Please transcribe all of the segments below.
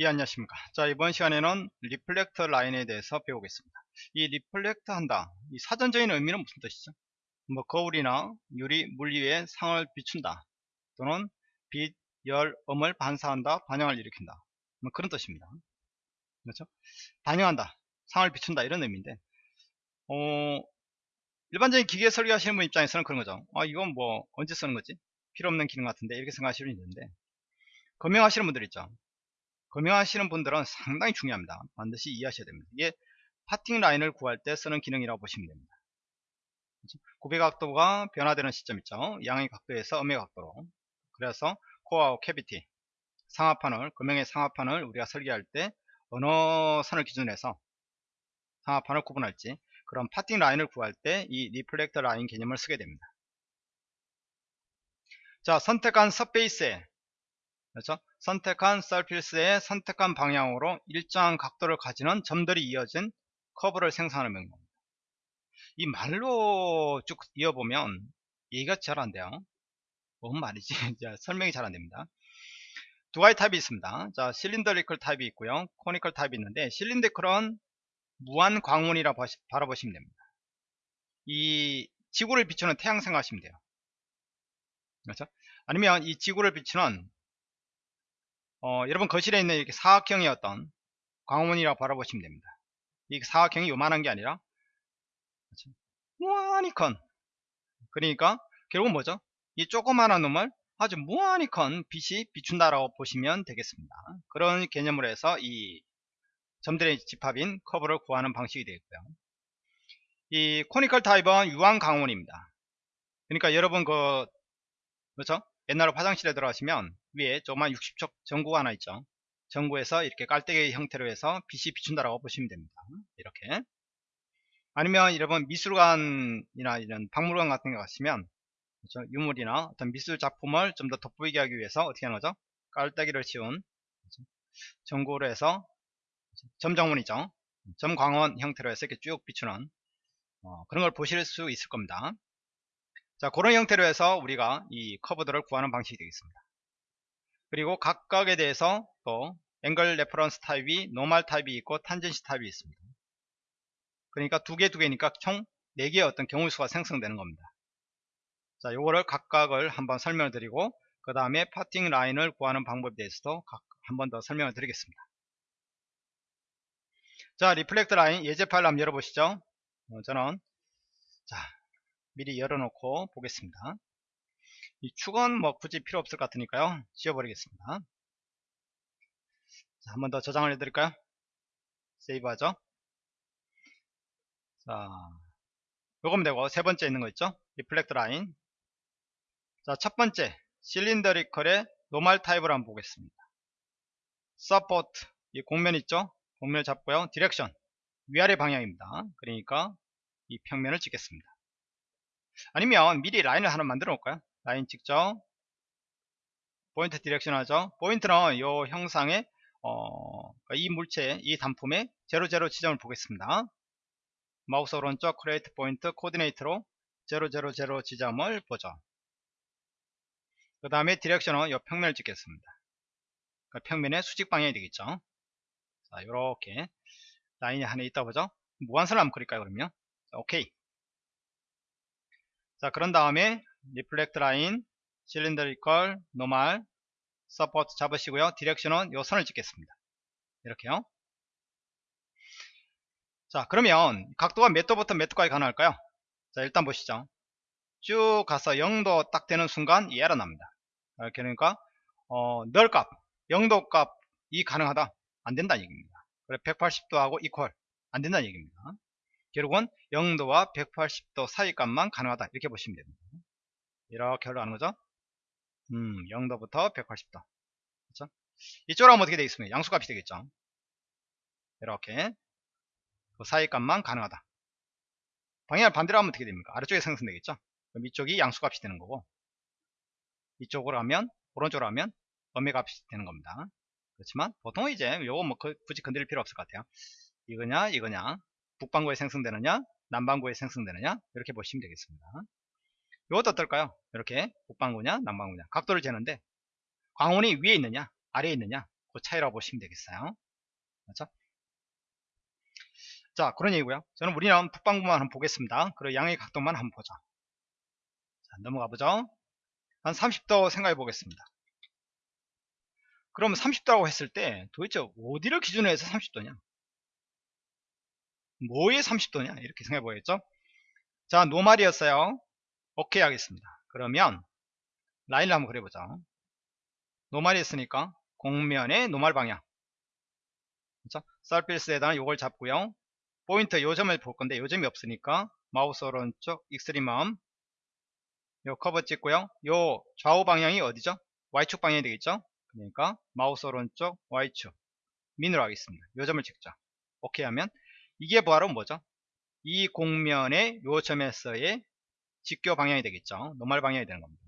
예 안녕하십니까. 자 이번 시간에는 reflect line에 대해서 배우겠습니다. 이 reflect 한다. 이 사전적인 의미는 무슨 뜻이죠? 뭐 거울이나 유리 물 위에 상을 비춘다. 또는 빛, 열, 음을 반사한다 반영을 일으킨다. 뭐 그런 뜻입니다. 그렇죠? 반영한다 상을 비춘다 이런 의미인데 어 일반적인 기계 설계하시는 분 입장에서는 그런 거죠. 아 이건 뭐 언제 쓰는 거지? 필요 없는 기능 같은데 이렇게 생각하시는 분 있는데 금형하시는 분들 있죠 금형하시는 분들은 상당히 중요합니다. 반드시 이해하셔야 됩니다. 이게 parting line을 구할 때 쓰는 기능이라고 보시면 됩니다. 구배 각도가 변화되는 시점 있죠. 양의 각도에서 음의 각도로. 그래서 코어와 cavity, 상하판을, 금형의 상하판을 우리가 설계할 때 어느 선을 기준으로 해서 상하판을 구분할지 그런 parting line을 구할 때 이 reflect line 개념을 쓰게 됩니다. 자, 선택한 surface에 그렇죠? 선택한 surface의 선택한 방향으로 일정한 각도를 가지는 점들이 이어진 커브를 생성하는 명령입니다. 이 말로 쭉 이어보면 얘기가 잘 안 돼요. 뭔 말이지? 설명이 잘 안 됩니다. 두 가지 타입이 있습니다. 자, cylindrical 타입이 있고요. conical 타입이 있는데 cylindrical은 무한 광원이라 바라보시면 됩니다. 이 지구를 비추는 태양 생각하시면 돼요. 그렇죠? 아니면 이 지구를 비추는 어, 여러분 거실에 있는 이렇게 사각형의 어떤 광원이라고 바라보시면 됩니다. 이 사각형이 요만한 게 아니라 그렇죠? 무한히 큰 그러니까 결국은 뭐죠? 이 조그마한 놈을 아주 무한히 큰 빛이 비춘다라고 보시면 되겠습니다. 그런 개념으로 해서 이 점들의 집합인 커브를 구하는 방식이 되겠고요. 이 코니컬 타입은 유한 강원입니다. 그러니까 여러분 그 그렇죠? 옛날에 화장실에 들어가시면 위에 조그만 60척 전구가 하나 있죠. 전구에서 이렇게 깔때기 형태로 해서 빛이 비춘다라고 보시면 됩니다. 이렇게. 아니면 여러분 미술관이나 이런 박물관 같은 데 가시면 그렇죠? 유물이나 어떤 미술 작품을 좀 더 돋보이게 하기 위해서 어떻게 하는 거죠? 깔때기를 씌운 그렇죠? 전구로 해서 점광원이죠. 점광원 형태로 해서 이렇게 쭉 비추는 어, 그런 걸 보실 수 있을 겁니다. 자 그런 형태로 해서 우리가 이 커브들을 구하는 방식이 되겠습니다 그리고 각각에 대해서 또 angle reference 타입이 normal 타입이 있고 tangency 타입이 있습니다. 그러니까 두 개 두 개니까 총 4개의 어떤 경우 수가 생성되는 겁니다. 자 요거를 각각을 한번 설명을 드리고 그 다음에 parting line을 구하는 방법에 대해서도 한번 더 설명을 드리겠습니다. 자 reflect line 예제 파일을 한번 열어보시죠. 어, 저는 자 미리 열어놓고 보겠습니다. 이 축은 뭐 굳이 필요 없을 것 같으니까요. 지워버리겠습니다. 자, 한 번 더 저장을 해드릴까요? save 하죠. 자, 요거면 되고, 세 번째 있는 거 있죠? reflect line. 자, 첫 번째, cylindrical의 normal 타입을 한번 보겠습니다. support, 이 곡면 있죠? 곡면을 잡고요. direction, 위아래 방향입니다. 그러니까 이 평면을 찍겠습니다. 아니면 미리 라인을 하나 만들어 놓을까요 라인 찍죠 point direction 하죠. 포인트는 이 형상의 어, 이 물체 이 단품의 00 지점을 보겠습니다. 마우스 오른쪽 create point coordinate로 000 지점을 보죠. 그 다음에 direction은 이 평면을 찍겠습니다. 그 평면의 수직 방향이 되겠죠. 자 요렇게 라인이 하나 있다 보죠. 무한선을 한번 그릴까요 그러면? 자, 오케이. 자 그런 다음에 reflect line cylindrical normal support 잡으시고요. direction은 요 선을 찍겠습니다. 이렇게요. 자 그러면 각도가 몇 도부터 몇 도까지 가능할까요? 자 일단 보시죠. 쭉 가서 0도 딱 되는 순간 이 에러 납니다. 이렇게 그러니까 어, 널 값 0도 값이 가능하다. 안 된다는 얘기입니다. 그래 180도 하고 이퀄 안 된다는 얘기입니다. 결국은 0도와 180도 사이 값만 가능하다. 이렇게 보시면 됩니다 이렇게 흘러가는 거죠? 음 0도부터 180도. 그렇죠? 이쪽으로 하면 어떻게 되겠습니까? 양수값이 되겠죠? 이렇게. 그 사이 값만 가능하다. 방향을 반대로 하면 어떻게 됩니까? 아래쪽에 생성되겠죠? 그럼 이쪽이 양수값이 되는 거고 이쪽으로 하면 오른쪽으로 하면 음의 값이 되는 겁니다. 그렇지만 보통 이제 요거 뭐 그, 굳이 건드릴 필요 없을 것 같아요. 이거냐 이거냐. 북반구에 생성되느냐 남반구에 생성되느냐. 이렇게 보시면 되겠습니다 이것도 어떨까요 이렇게 북반구냐 남반구냐 각도를 재는데 광원이 위에 있느냐 아래에 있느냐 그 차이라고 보시면 되겠어요. 그렇죠? 자, 그런 얘기고요. 저는 우리는 북방부만 한번 보겠습니다. 그리고 양의 각도만 한번 보죠. 자, 넘어가 보죠. 한 30도 생각해 보겠습니다. 그러면 30도라고 했을 때 도대체 어디를 기준으로 해서 30도냐? 뭐의 30도냐? 이렇게 생각해 보겠죠? 자, normal이었어요. 오케이 하겠습니다. 그러면 라인을 한번 그려보자. normal이 했으니까 곡면의 normal 방향. 그렇죠? surface에다가 이걸 잡고요. 포인트 요점을 볼 건데 요점이 없으니까 마우스 오른쪽 extremum 요 커브 찍고요. 요 좌우 방향이 어디죠? Y축 방향이 되겠죠? 그러니까 마우스 오른쪽 Y축 min으로 하겠습니다. 요점을 찍자. 오케이 하면 이게 바로 뭐죠? 이 곡면의 요 점에서의 직교 방향이 되겠죠. normal 방향이 되는 겁니다.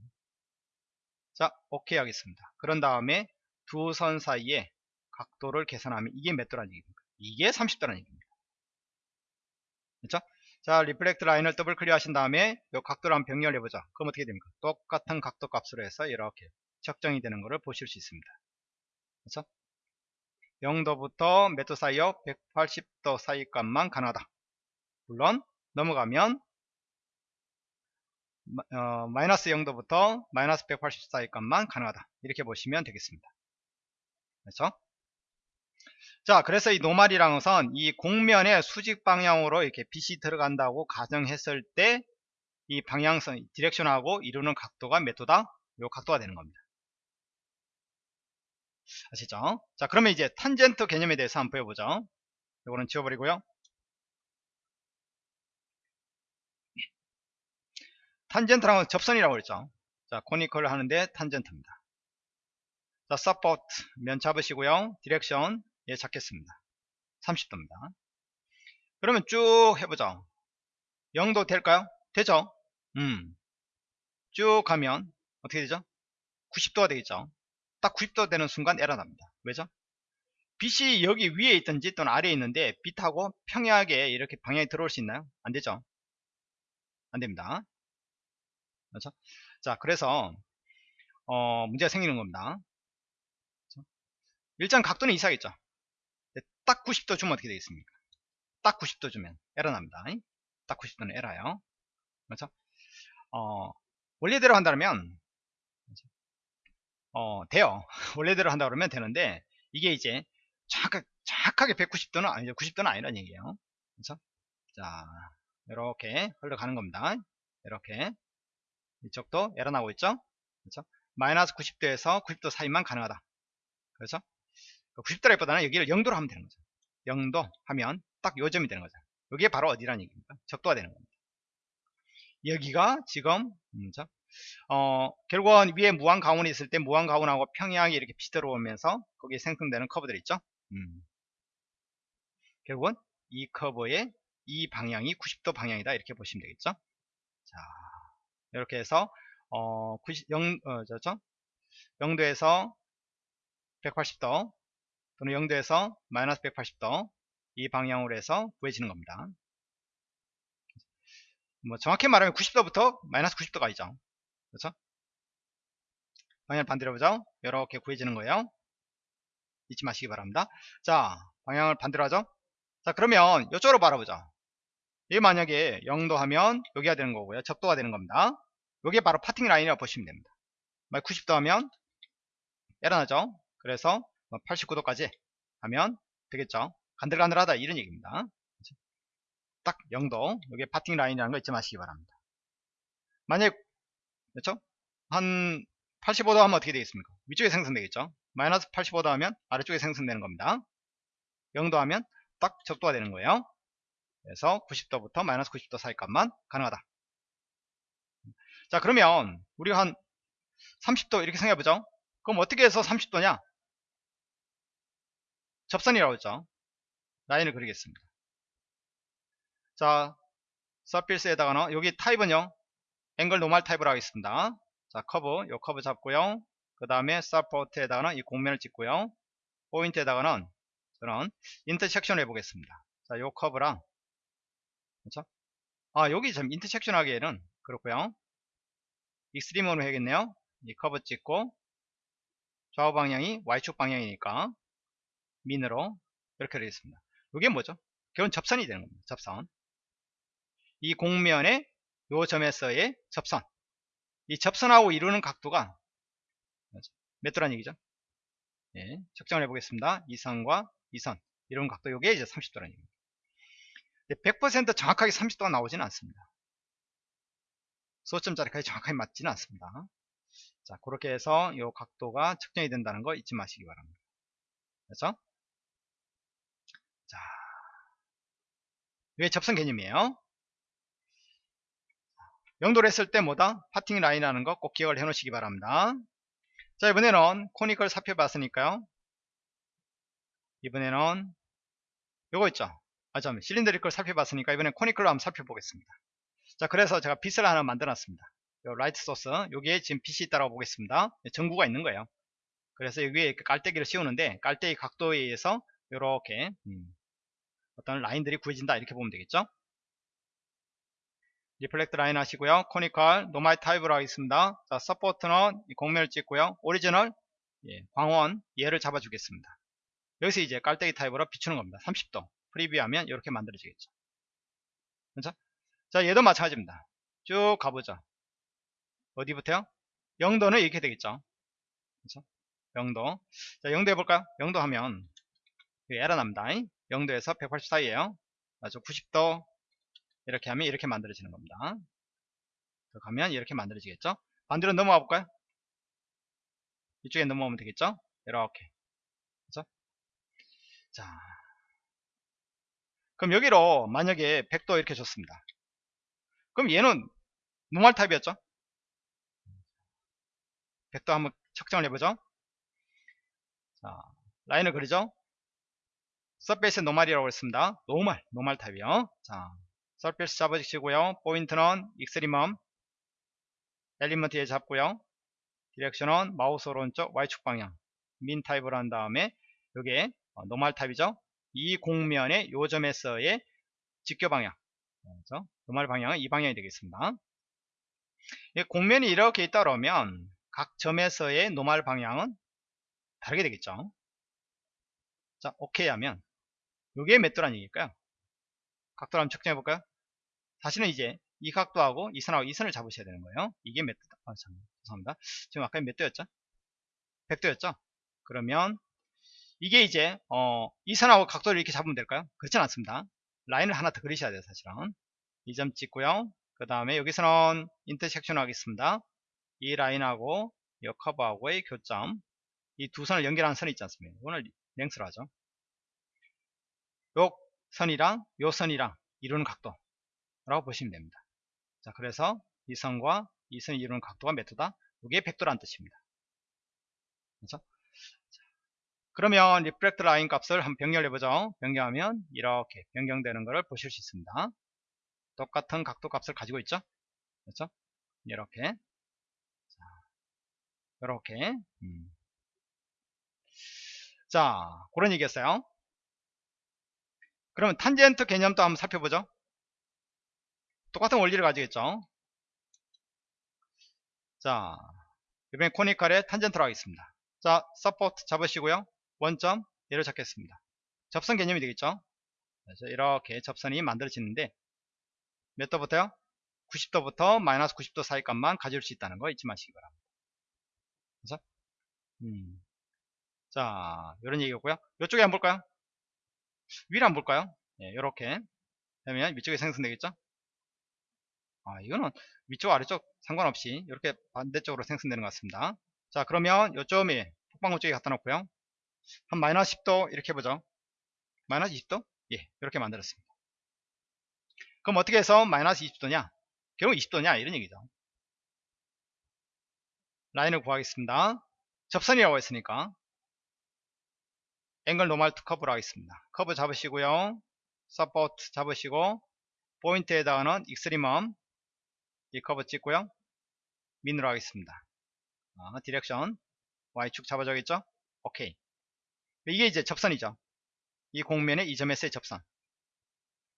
자, 오케이 하겠습니다. 그런 다음에 두 선 사이에 각도를 계산하면 이게 몇 도라는 얘기입니까? 이게 30도라는 얘기입니다. 그렇죠? 자, reflect line을 더블 클릭 하신 다음에 이 각도를 한번 변경 해 보자. 그럼 어떻게 됩니까? 똑같은 각도 값으로 해서 이렇게 측정이 되는 것을 보실 수 있습니다. 그렇죠? 0도부터 몇 도 사이요? 180도 사이 값만 가능하다. 물론 넘어가면 어, 마이너스 0도부터 마이너스 180 사이 값만 가능하다. 이렇게 보시면 되겠습니다. 그렇죠? 자, 그래서 이 노말이라는 것은 이 공면의 수직 방향으로 이렇게 빛이 들어간다고 가정했을 때 이 방향성, direction하고 이루는 각도가 몇 도다? 요 각도가 되는 겁니다. 아시죠? 자, 그러면 이제 탄젠트 개념에 대해서 한번 배워보죠. 이거는 지워버리고요. 탄젠트라는 건 접선이라고 그랬죠. 자, conical을 하는데 탄젠트입니다. 자, support 면 잡으시고요. direction 얘 잡겠습니다. 30도입니다. 그러면 쭉 해보죠. 0도 될까요? 되죠? 음. 쭉 가면 어떻게 되죠? 90도가 되겠죠. 딱 90도 되는 순간 에러 납니다. 왜죠? 빛이 여기 위에 있든지 또는 아래에 있는데 빛하고 평행하게 이렇게 방향이 들어올 수 있나요? 안 되죠. 안 됩니다. 그렇죠? 자, 그래서 어, 문제가 생기는 겁니다. 그렇죠? 일단 각도는 이상하겠죠. 딱 90도 주면 어떻게 되겠습니까? 딱 90도 주면 에러 납니다. 딱 90도는 에러요. 그렇죠? 어, 원래대로 한다면 어, 돼요. 원래대로 한다 그러면 되는데 이게 이제 정확하게, 정확하게 190도는 아니죠. 90도는 아니란 얘기예요. 그렇죠? 자, 이렇게 흘러가는 겁니다. 이렇게 이쪽도 에러 나고 있죠. 그렇죠? 마이너스 90도에서 90도 사이만 가능하다. 그렇죠? 90도라기보다는 여기를 0도로 하면 되는 거죠. 0도 하면 딱 요점이 되는 거죠. 여기에 바로 어디라는 얘기입니까? 적도가 되는 겁니다. 여기가 지금 음, 어, 결국은 위에 무한 가운이 있을 때 무한 가운하고 평행하게 이렇게 빛이 들어오면서 거기에 생성되는 커브들 있죠. 음. 결국은 이 커브의 이 방향이 90도 방향이다 이렇게 보시면 되겠죠. 자, 이렇게 해서 어, 90, 0, 어, 저죠? 0도에서 180도 또는 0도에서 마이너스 180도 이 방향으로 해서 구해지는 겁니다. 뭐 정확히 말하면 90도부터 마이너스 90도가 있죠. 그렇죠? 방향을 반대로 보죠. 이렇게 구해지는 거예요. 잊지 마시기 바랍니다. 자, 방향을 반대로 하죠. 자, 그러면 이쪽으로 바라보죠. 이게 만약에 0도 하면 여기가 되는 거고요. 적도가 되는 겁니다. 여기 바로 파팅 라인이라고 보시면 됩니다. 90도 하면 에러 나죠. 그래서 89도까지 뭐 하면 되겠죠. 간들간들하다 이런 얘기입니다. 딱 0도 여기 파팅 라인이라는 거 잊지 마시기 바랍니다. 만약 그렇죠? 한 85도 하면 어떻게 되겠습니까? 위쪽에 생성되겠죠? 마이너스 85도 하면 아래쪽에 생성되는 겁니다. 0도 하면 딱 적도가 되는 거예요. 그래서 90도부터 마이너스 90도 사이 값만 가능하다. 자 그러면 우리가 한 30도 이렇게 생각해보죠. 그럼 어떻게 해서 30도냐? 접선이라고 했죠. 라인을 그리겠습니다. 자, surface에다가는 여기 타입은요. angle normal 타입으로 하겠습니다. 자, 커브, 요 커브 잡고요. 그 다음에 support에다가는 이 곡면을 찍고요. 포인트에다가는 저는 intersection을 해보겠습니다. 자, 요 커브랑 그렇죠? 아, 여기 좀 intersection 하기에는 그렇고요. extreme으로 해야겠네요. 이 커브 찍고 좌우 방향이 Y축 방향이니까 min으로 이렇게 되겠습니다. 이게 뭐죠? 결국 접선이 되는 겁니다. 접선. 이 곡면의 요 점에서의 접선. 이 접선하고 이루는 각도가 몇 도란 얘기죠? 예, 측정을 해보겠습니다. 이 선과 이 선. 이런 각도 요게 이제 30도란 얘기입니다. 100% 정확하게 30도가 나오지는 않습니다. 소점자리까지 정확하게 맞지는 않습니다. 자, 그렇게 해서 이 각도가 측정이 된다는 거 잊지 마시기 바랍니다. 그렇죠? 자, 이게 접선 개념이에요. 영도를 했을 때 뭐다? parting line이라는 거 꼭 기억을 해 놓으시기 바랍니다. 자, 이번에는 conical 살펴봤으니까요. 이번에는 요거 있죠? 아, 잠 cylindrical 살펴봤으니까 이번엔 conical로 한번 살펴보겠습니다. 자, 그래서 제가 빛을 하나 만들어 놨습니다. 요 light source, 여기에 지금 빛이 있다고 보겠습니다. 전구가 있는 거예요. 그래서 여기에 깔때기를 씌우는데 깔때기 각도에 의해서 이렇게 음, 어떤 라인들이 구해진다 이렇게 보면 되겠죠. reflect line 하시고요. conical normal 타입으로 하겠습니다. 자, support는 곡면을 찍고요. origin을 얘, 광원 얘를 잡아주겠습니다. 여기서 이제 깔때기 타입으로 비추는 겁니다. 30도 preview하면 이렇게 만들어지겠죠. 그렇죠? 자, 얘도 마찬가지입니다. 쭉 가보죠. 어디부터요? 0도는 이렇게 되겠죠. 그렇죠? 0도. 자, 0도 해볼까요? 0도 하면 에러 납니다. 0도에서 180 사이에요. 아주 90도 이렇게 하면 이렇게 만들어지는 겁니다. 가면 이렇게 만들어지겠죠. 반대로 넘어가 볼까요? 이쪽에 넘어오면 되겠죠. 이렇게. 그죠? 자. 그럼 여기로 만약에 100도 이렇게 줬습니다. 그럼 얘는 normal 타입이었죠? 각도 한번 측정을 해보죠. 자, 라인을 그리죠. surface normal이라고 했습니다. normal, normal 타입이요. 자, surface 잡으시고요. 포인트는 extremum, element 얘 잡고요. direction은 마우스 오른쪽 Y축 방향, min 타입을 한 다음에 이게 normal 타입이죠. 이 곡면의 요 점에서의 직교 방향, 그렇죠? 노말 방향은 이 방향이 되겠습니다. 공면이 이렇게 있다 그러면 각 점에서의 노말 방향은 다르게 되겠죠. 자, 오케이 하면 이게 몇 도란 얘기일까요? 각도를 한번 측정해 볼까요? 다시는 이제 이 각도하고 이 선하고 이 선을 잡으셔야 되는 거예요. 이게 몇 도? 아, 참, 죄송합니다. 지금 아까 몇 도였죠? 100도였죠? 그러면 이게 이제 어, 이 선하고 각도를 이렇게 잡으면 될까요? 그렇진 않습니다. 라인을 하나 더 그리셔야 돼요, 사실은. 이 점 찍고요. 그 다음에 여기서는 인터섹션 하겠습니다. 이 라인하고 이 커브하고의 교점 이 두 선을 연결하는 선이 있지 않습니까? 이거는 랭스로 하죠. 요 선이랑 요 선이랑 이루는 각도 라고 보시면 됩니다. 자, 그래서 이 선과 이 선이 이루는 각도가 몇 도다? 이게 100도란 뜻입니다. 그렇죠? 그러면 reflect line 값을 한번 변경해보죠. 변경하면 이렇게 변경되는 것을 보실 수 있습니다. 똑같은 각도 값을 가지고 있죠. 그렇죠? 이렇게 이렇게 음. 자 그런 얘기였어요 그러면 탄젠트 개념도 한번 살펴보죠 똑같은 원리를 가지겠죠 자 이번엔 conical의 탄젠트로 하겠습니다 자 support 잡으시고요 원점 얘를 잡겠습니다. 접선 개념이 되겠죠? 그래서 이렇게 접선이 만들어지는데 몇 도부터요? 90도부터 마이너스 90도 사이 값만 가질 수 있다는 거 잊지 마시기 바랍니다. 그래서 음. 자 이런 얘기였고요. 이쪽에 한번 볼까요? 위를 한번 볼까요? 예, 이렇게 되면 위쪽에 생성되겠죠? 아 이거는 위쪽 아래쪽 상관없이 이렇게 반대쪽으로 생성되는 것 같습니다. 자 그러면 요점이 폭방구 쪽에 갖다 놓고요 한 마이너스 10도 이렇게 해보죠 마이너스 20도 예 이렇게 만들었습니다 그럼 어떻게 해서 마이너스 20도냐 결국 20도냐 이런 얘기죠 라인을 구하겠습니다. 접선이라고 했으니까 angle normal to curve로 하겠습니다. 커브 잡으시고요. support 잡으시고 포인트에다가는 extremum 이 커브 찍고요. min으로 하겠습니다. 아, direction Y축 잡아줘야겠죠? 오케이. 이게 이제 접선이죠. 이 곡면의 이 점에서의 접선.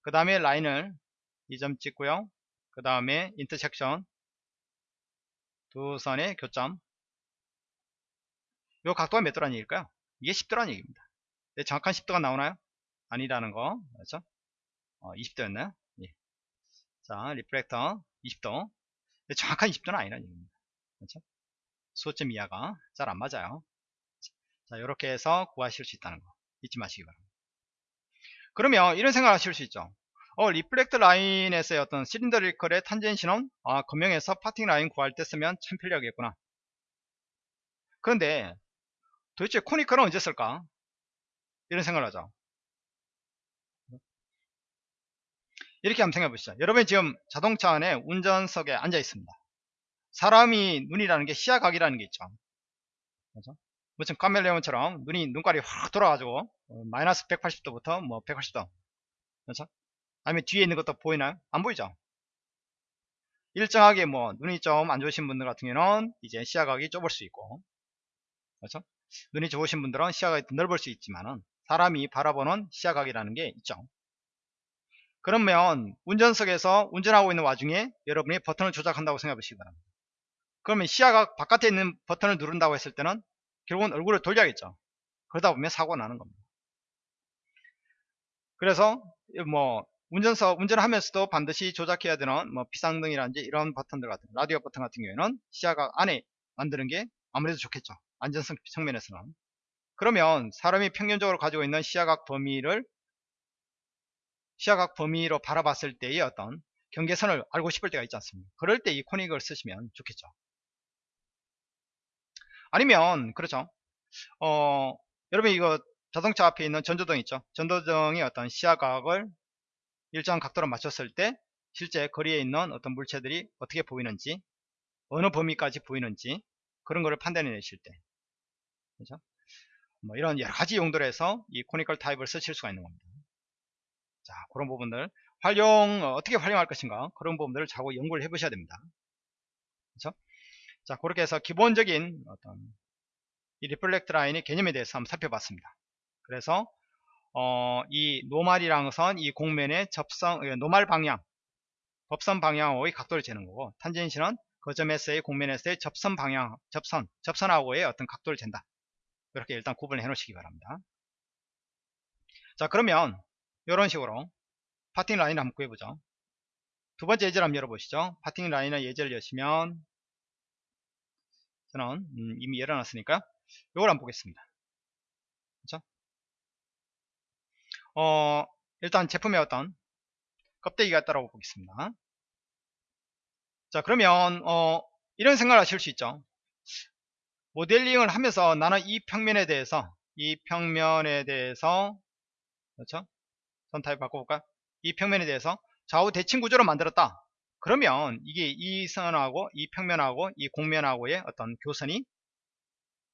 그 다음에 라인을 이 점 찍고요. 그 다음에 intersection 두 선의 교점 요 각도가 몇 도라는 얘기일까요? 이게 10도라는 얘기입니다. 네, 정확한 10도가 나오나요? 아니라는 거. 그렇죠? 어, 20도였나요? 예. 자, reflect 20도. 네, 정확한 20도는 아니라는 얘기입니다. 그렇죠? 소수점 이하가 잘 안 맞아요. 자, 이렇게 해서 구하실 수 있다는 거 잊지 마시기 바랍니다. 그러면 이런 생각을 하실 수 있죠. 어, reflect line에서의 어떤 cylindrical의 tangency는 아, 금형에서 parting line 구할 때 쓰면 참 편리하겠구나. 그런데 도대체 코니컬은 언제 쓸까? 이런 생각을 하죠. 이렇게 한번 생각해 보시죠. 여러분이 지금 자동차 안에 운전석에 앉아 있습니다. 사람이 눈이라는 게 시야각이라는 게 있죠. 그렇죠? 무슨 카멜레온처럼 눈이 눈깔이 확 돌아가지고 어, 마이너스 180도부터 뭐 180도 그렇죠? 아니면 뒤에 있는 것도 보이나요? 안 보이죠? 일정하게 뭐 눈이 좀 안 좋으신 분들 같은 경우는 이제 시야각이 좁을 수 있고 그렇죠? 눈이 좋으신 분들은 시야각이 넓을 수 있지만은 사람이 바라보는 시야각이라는 게 있죠. 그러면 운전석에서 운전하고 있는 와중에 여러분이 버튼을 조작한다고 생각해 보시기 바랍니다. 그러면 시야각 바깥에 있는 버튼을 누른다고 했을 때는 결국은 얼굴을 돌려야겠죠. 그러다 보면 사고가 나는 겁니다. 그래서 뭐 운전석 운전을 하면서도 반드시 조작해야 되는 뭐 비상등이라든지 이런 버튼들 같은 라디오 버튼 같은 경우에는 시야각 안에 만드는 게 아무래도 좋겠죠. 안전성 측면에서는. 그러면 사람이 평균적으로 가지고 있는 시야각 범위를 시야각 범위로 바라봤을 때의 어떤 경계선을 알고 싶을 때가 있지 않습니까? 그럴 때 이 코닉을 쓰시면 좋겠죠. 아니면 그렇죠. 어, 여러분 이거 자동차 앞에 있는 전조등 있죠. 전조등이 어떤 시야각을 일정 각도로 맞췄을 때 실제 거리에 있는 어떤 물체들이 어떻게 보이는지 어느 범위까지 보이는지 그런 거를 판단해 내실 때 그렇죠? 뭐 이런 여러 가지 용도로 해서 이 코니컬 타입을 쓰실 수가 있는 겁니다. 자 그런 부분들 활용 어, 떻게 활용할 것인가 그런 부분들을 자꾸 연구를 해 보셔야 됩니다. 그렇죠? 자 그렇게 해서 기본적인 어떤 이 reflect line의 개념에 대해서 한번 살펴봤습니다. 그래서 어, 이 노말이랑 선, 이 곡면의 접선, 어, 노말 방향, 법선 방향하고의 각도를 재는 거고, tangency는 그 점에서의 곡면에서의 접선 방향, 접선, 접선하고의 어떤 각도를 잰다. 이렇게 일단 구분을 해 놓으시기 바랍니다. 자, 그러면 이런 식으로 parting line을 한번 구해보죠. 두 번째 예제를 한번 열어보시죠. 파팅 라인의 예제를 여시면 저는 음, 이미 열어놨으니까 이걸 한번 보겠습니다. 그렇죠? 어, 일단 제품의 어떤 껍데기가 있다고 보겠습니다. 자 그러면 어, 이런 생각을 하실 수 있죠. 모델링을 하면서 나는 이 평면에 대해서 이 평면에 대해서 그렇죠? 선 타입 바꿔볼까요? 이 평면에 대해서 좌우 대칭 구조로 만들었다. 그러면 이게 이 선하고 이 평면하고 이 곡면하고의 어떤 교선이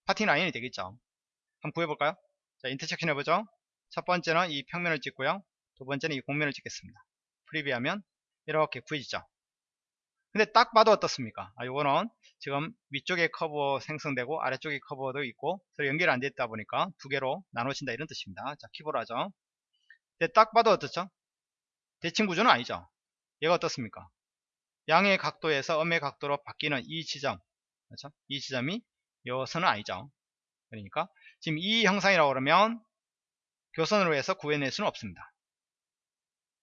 parting line이 되겠죠. 한번 구해볼까요? 자, intersection 해보죠. 첫 번째는 이 평면을 찍고요. 두 번째는 이 곡면을 찍겠습니다. preview하면 이렇게 구해지죠. 근데 딱 봐도 어떻습니까? 아, 요거는 지금 위쪽에 커브 생성되고 아래쪽에 커브도 있고 서로 연결이 안 됐다 보니까 두 개로 나눠진다 이런 뜻입니다. 자, keep both 하죠. 근데 딱 봐도 어떻죠? 대칭 구조는 아니죠. 얘가 어떻습니까? 양의 각도에서 음의 각도로 바뀌는 이 지점 그렇죠? 이 지점이 요 선은 아니죠. 그러니까 지금 이 형상이라고 그러면 교선으로 해서 구해낼 수는 없습니다.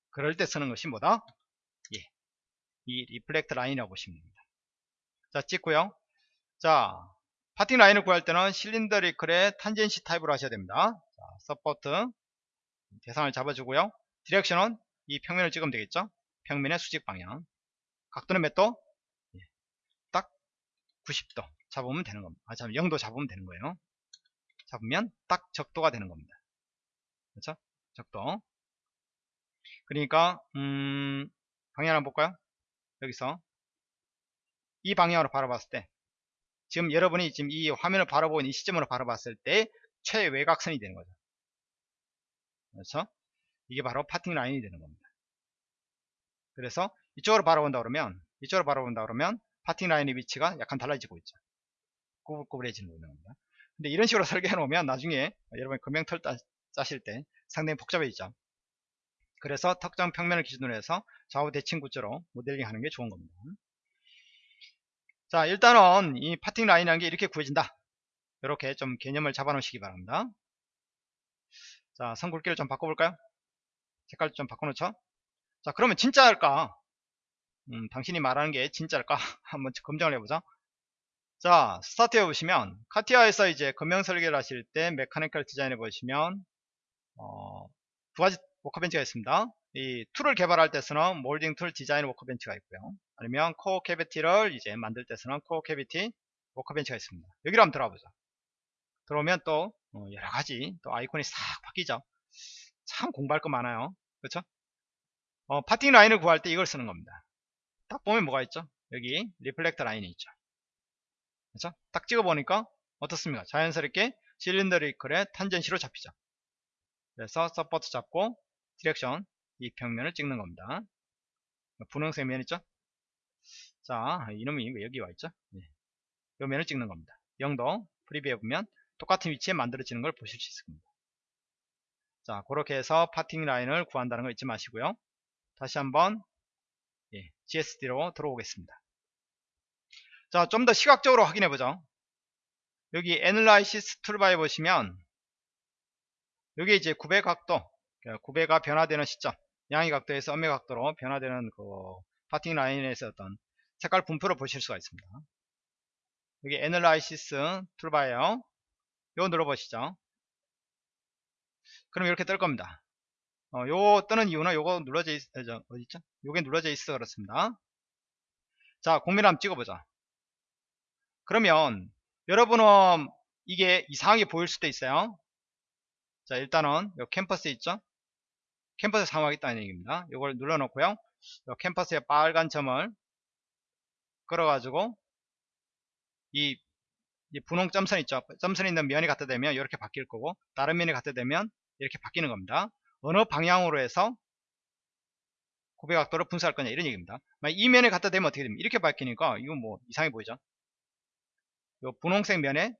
그럴 때 쓰는 것이 뭐다? 예. 이 reflect line이라고 보시면 됩니다. 자, 찍고요. 자, parting line을 구할 때는 cylindrical의 tangency 타입으로 하셔야 됩니다. 자, support 대상을 잡아주고요. 디렉션은 이 평면을 찍으면 되겠죠? 평면의 수직 방향. 각도는 몇 도? 예. 딱 90도 잡으면 되는 겁니다. 아, 잠 0도 잡으면 되는 거예요. 잡으면 딱 적도가 되는 겁니다. 그렇죠? 적도. 그러니까 음, 방향 한번 볼까요? 여기서 이 방향으로 바라봤을 때 지금 여러분이 지금 이 화면을 바라보고 있는 이 시점으로 바라봤을 때 최외곽선이 되는 거죠. 그렇죠? 이게 바로 파팅 라인이 되는 겁니다. 그래서 이쪽으로 바라본다 그러면 이쪽으로 바라본다 그러면 파팅 라인의 위치가 약간 달라지고 있죠. 꾸불꾸불해지는 겁니다. 근데 이런 식으로 설계해 놓으면 나중에 여러분이 금형털 짜실 때 상당히 복잡해지죠. 그래서 특정 평면을 기준으로 해서 좌우 대칭 구조로 모델링 하는 게 좋은 겁니다. 자 일단은 이 parting line이라는 게 이렇게 구해진다. 이렇게 좀 개념을 잡아 놓으시기 바랍니다. 자, 선 굵기를 좀 바꿔볼까요? 색깔 좀 바꿔놓죠? 자, 그러면 진짜일까? 음, 당신이 말하는 게 진짜일까? 한번 검증을 해보자. 자, 스타트 해 보시면, 카티아에서 이제 금형 설계를 하실 때 mechanical design해 보시면, 어, 두 가지 workbench가 있습니다. 이 툴을 개발할 때 쓰는 molding tool design workbench가 있고요. 아니면 core cavity를 이제 만들 때 쓰는 core cavity workbench가 있습니다. 여기로 한번 들어가보죠. 들어오면 또 어, 여러 가지 또 아이콘이 싹 바뀌죠. 참 공부할 거 많아요. 그렇죠? 어, parting line을 구할 때 이걸 쓰는 겁니다. 딱 보면 뭐가 있죠? 여기 reflect line이 있죠. 그렇죠? 딱 찍어 보니까 어떻습니까? 자연스럽게 cylindrical의 tangency로 잡히죠. 그래서 support 잡고 direction 이 평면을 찍는 겁니다. 분홍색 면 있죠? 자, 이놈이 왜 여기 와 있죠? 네. 이 면을 찍는 겁니다. 0도 프리뷰해 보면 똑같은 위치에 만들어지는 걸 보실 수 있습니다. 자, 그렇게 해서 파팅 라인을 구한다는 거 잊지 마시고요. 다시 한번 예, GSD로 들어오겠습니다. 자, 좀 더 시각적으로 확인해 보죠. 여기 Analysis 툴바에 보시면 여기 이제 구배 각도, 그러니까 구배가 변화되는 시점, 양의 각도에서 음의 각도로 변화되는 그 파팅 라인에서 어떤 색깔 분포를 보실 수가 있습니다. 여기 Analysis 툴바에요. 요거 눌러보시죠. 그럼 이렇게 뜰 겁니다. 어, 요거 뜨는 이유는 요거 눌러져 있, 어, 어디 있죠? 요게 눌러져 있어 그렇습니다. 자, 공면 한번 찍어보자. 그러면 여러분은 이게 이상하게 보일 수도 있어요. 자, 일단은 요 캠퍼스 있죠? 캠퍼스 사용하겠다는 얘기입니다. 요걸 눌러놓고요. 요 캠퍼스에 빨간 점을 끌어가지고 이, 이 분홍 점선 있죠? 점선 있는 면이 갖다 대면 이렇게 바뀔 거고 다른 면이 갖다 대면 이렇게 바뀌는 겁니다. 어느 방향으로 해서 고배각도를 분석할 거냐 이런 얘기입니다. 이 면에 갖다 대면 어떻게 됩니까? 이렇게 바뀌니까 이건 뭐 이상해 보이죠? 요 분홍색 면에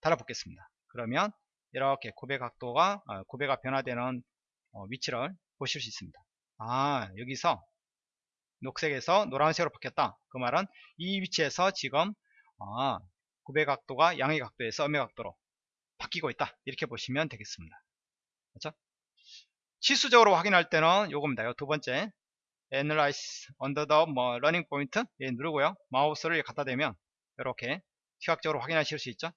달아붙겠습니다. 그러면 이렇게 고배각도가 아, 고배가 변화되는 어, 위치를 보실 수 있습니다. 아 여기서 녹색에서 노란색으로 바뀌었다. 그 말은 이 위치에서 지금 아, 고배각도가 양의 각도에서 음의 각도로 바뀌고 있다. 이렇게 보시면 되겠습니다. 그렇죠? 치수적으로 확인할 때는 요겁니다. 요 두 번째 Analyze under the 뭐 running point 예, 누르고요. 마우스를 갖다 대면 이렇게 시각적으로 확인하실 수 있죠.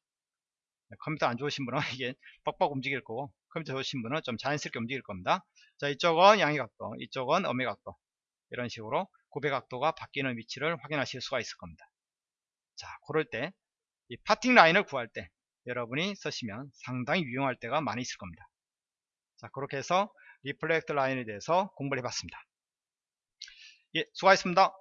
네, 컴퓨터 안 좋으신 분은 이게 뻑뻑 움직일 거고 컴퓨터 좋으신 분은 좀 자연스럽게 움직일 겁니다. 자 이쪽은 양의 각도, 이쪽은 음의 각도 이런 식으로 구배 각도가 바뀌는 위치를 확인하실 수가 있을 겁니다. 자 그럴 때 이 parting line을 구할 때 여러분이 쓰시면 상당히 유용할 때가 많이 있을 겁니다. 자 그렇게 해서 reflect line에 대해서 공부를 해봤습니다. 예, 수고하셨습니다.